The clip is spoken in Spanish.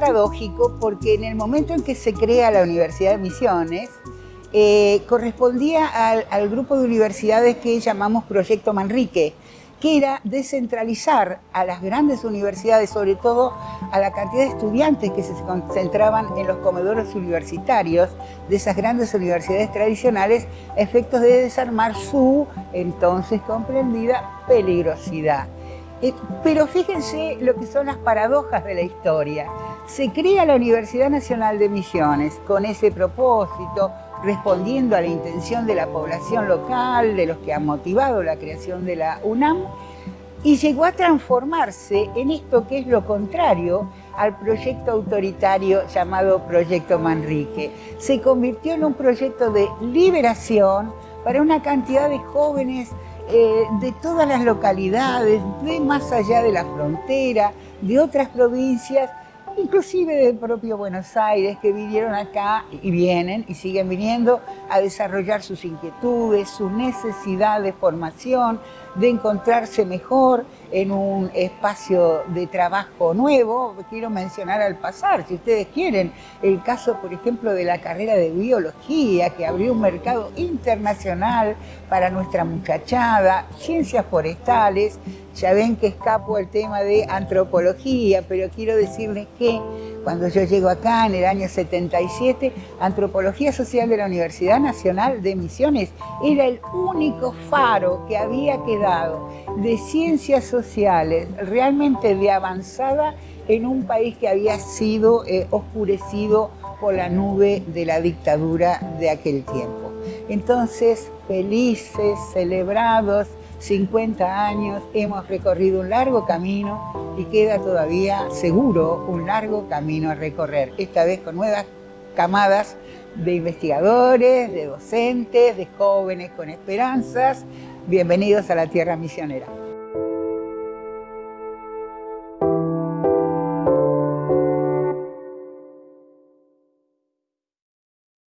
paradójico porque en el momento en que se crea la Universidad de Misiones, eh, correspondía al, grupo de universidades que llamamos Proyecto Manrique, que era descentralizar a las grandes universidades, sobre todo a la cantidad de estudiantes que se concentraban en los comedores universitarios de esas grandes universidades tradicionales, efectos de desarmar su entonces comprendida peligrosidad. Eh, pero fíjense lo que son las paradojas de la historia. Se crea la Universidad Nacional de Misiones con ese propósito, respondiendo a la intención de la población local, de los que han motivado la creación de la UNAM, y llegó a transformarse en esto que es lo contrario al proyecto autoritario llamado Proyecto Manrique. Se convirtió en un proyecto de liberación para una cantidad de jóvenes eh, de todas las localidades, de más allá de la frontera, de otras provincias, inclusive del propio Buenos Aires, que vinieron acá y vienen y siguen viniendo a desarrollar sus inquietudes, su necesidad de formación, de encontrarse mejor en un espacio de trabajo nuevo. Quiero mencionar al pasar, si ustedes quieren, el caso, por ejemplo, de la carrera de biología, que abrió un mercado internacional para nuestra muchachada, ciencias forestales, ya ven que escapo el tema de antropología, pero quiero decirles que cuando yo llego acá en el año 77, Antropología Social de la Universidad Nacional de Misiones era el único faro que había quedado de ciencias sociales realmente de avanzada en un país que había sido eh, oscurecido por la nube de la dictadura de aquel tiempo. Entonces, felices, celebrados, 50 años, hemos recorrido un largo camino y queda todavía seguro un largo camino a recorrer, esta vez con nuevas camadas de investigadores, de docentes, de jóvenes con esperanzas. Bienvenidos a la Tierra Misionera.